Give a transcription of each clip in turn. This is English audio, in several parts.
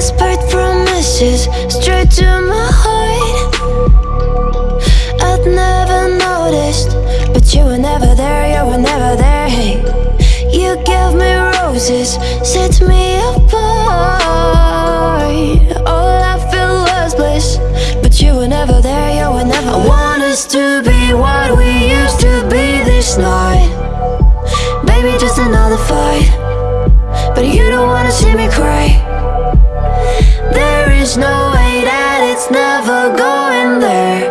roses straight to my heart. I'd never noticed But you were never there, you were never there, hey You gave me roses, set me apart. All I felt was bliss But you were never there, you were never I want us to be what we used to be this night. Maybe just another fight never going there.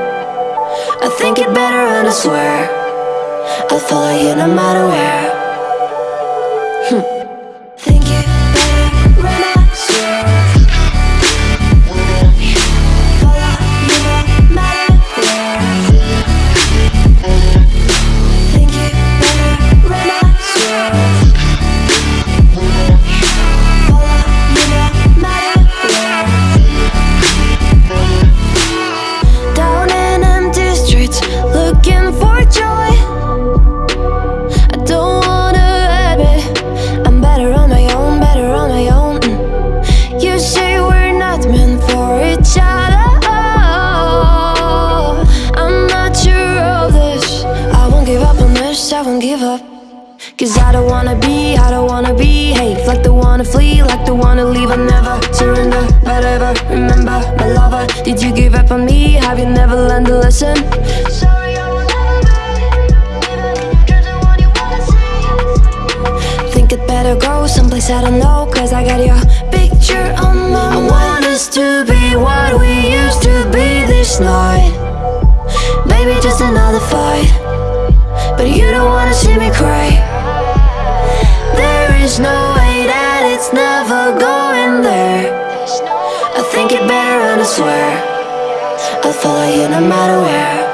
I think it better and I swear. I'll follow you no matter where won't give up. Cause I don't wanna be, I don't wanna behave Like the wanna flee, like the wanna leave I never surrender, but ever remember My lover, did you give up on me? Have you never learned a lesson? Sorry, I will never be Even in your dreams, the one you wanna see Think it better go someplace I don't know Cause I got your picture on my I want us to be what we used to be this night Maybe just another fight But you don't see me cry. There is no way that it's never going there. I think it better and I swear. I'll follow you no matter where